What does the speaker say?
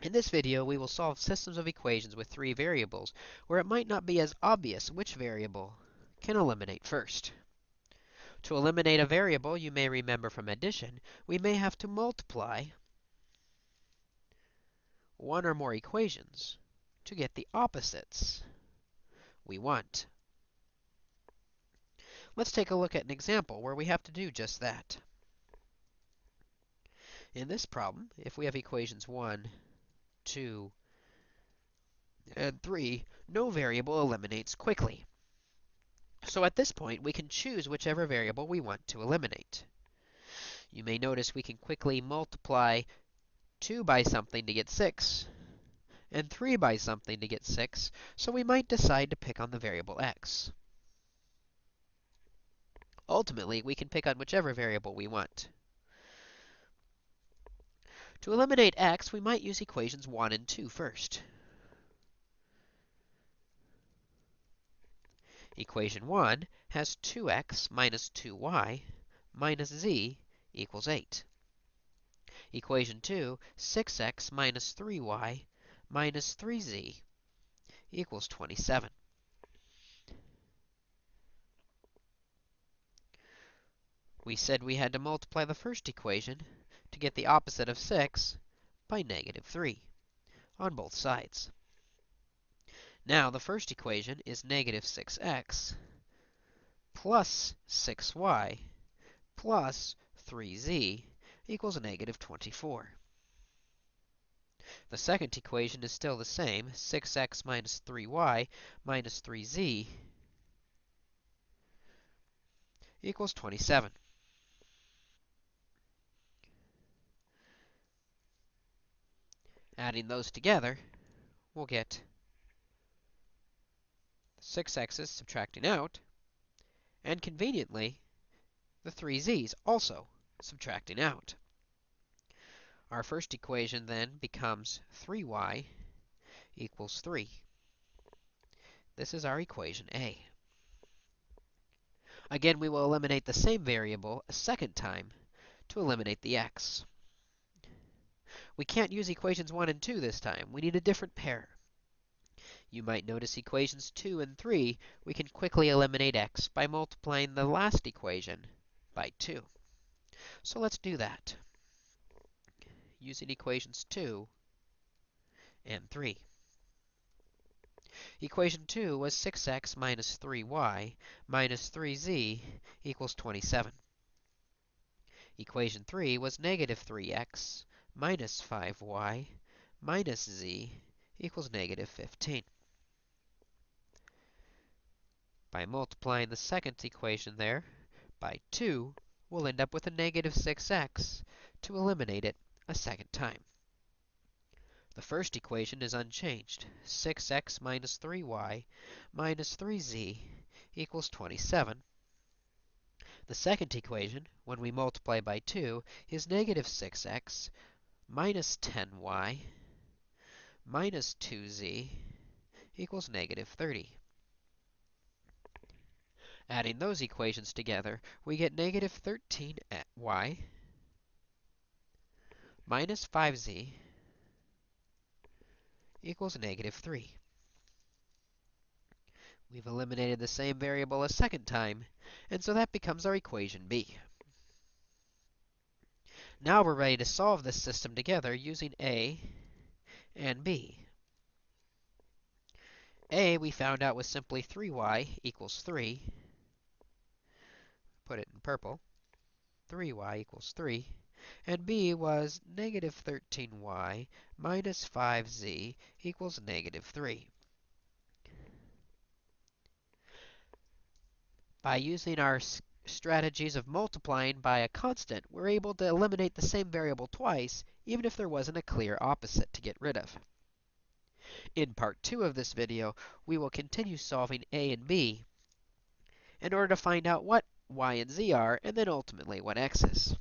In this video, we will solve systems of equations with three variables, where it might not be as obvious which variable can eliminate first. To eliminate a variable, you may remember from addition, we may have to multiply one or more equations to get the opposites we want. Let's take a look at an example where we have to do just that. In this problem, if we have equations 1, 2, and 3, no variable eliminates quickly. So at this point, we can choose whichever variable we want to eliminate. You may notice we can quickly multiply 2 by something to get 6, and 3 by something to get 6, so we might decide to pick on the variable x. Ultimately, we can pick on whichever variable we want. To eliminate x, we might use equations 1 and 2 first. Equation 1 has 2x minus 2y minus z equals 8. Equation 2, 6x minus 3y minus 3z equals 27. We said we had to multiply the first equation to get the opposite of 6 by negative 3 on both sides. Now, the first equation is negative 6x plus 6y plus 3z equals negative 24. The second equation is still the same, 6x minus 3y minus 3z equals 27. Adding those together, we'll get 6x's subtracting out, and conveniently, the 3z's also subtracting out. Our first equation then becomes 3y equals 3. This is our equation A. Again, we will eliminate the same variable a second time to eliminate the x. We can't use equations 1 and 2 this time. We need a different pair. You might notice equations 2 and 3, we can quickly eliminate x by multiplying the last equation by 2. So let's do that using equations 2 and 3. Equation 2 was 6x minus 3y minus 3z equals 27. Equation 3 was negative 3x minus 5y minus z equals negative 15. By multiplying the second equation there by 2, we'll end up with a negative 6x to eliminate it a second time. The first equation is unchanged. 6x minus 3y minus 3z equals 27. The second equation, when we multiply by 2, is negative 6x minus 10y minus 2z equals negative 30. Adding those equations together, we get negative 13y minus 5z equals negative 3. We've eliminated the same variable a second time, and so that becomes our equation B. Now we're ready to solve this system together using A and B. A we found out was simply 3y equals 3. Put it in purple. 3y equals 3. And b was negative 13y minus 5z equals negative 3. By using our strategies of multiplying by a constant, we're able to eliminate the same variable twice, even if there wasn't a clear opposite to get rid of. In part 2 of this video, we will continue solving a and b in order to find out what y and z are, and then ultimately what x is.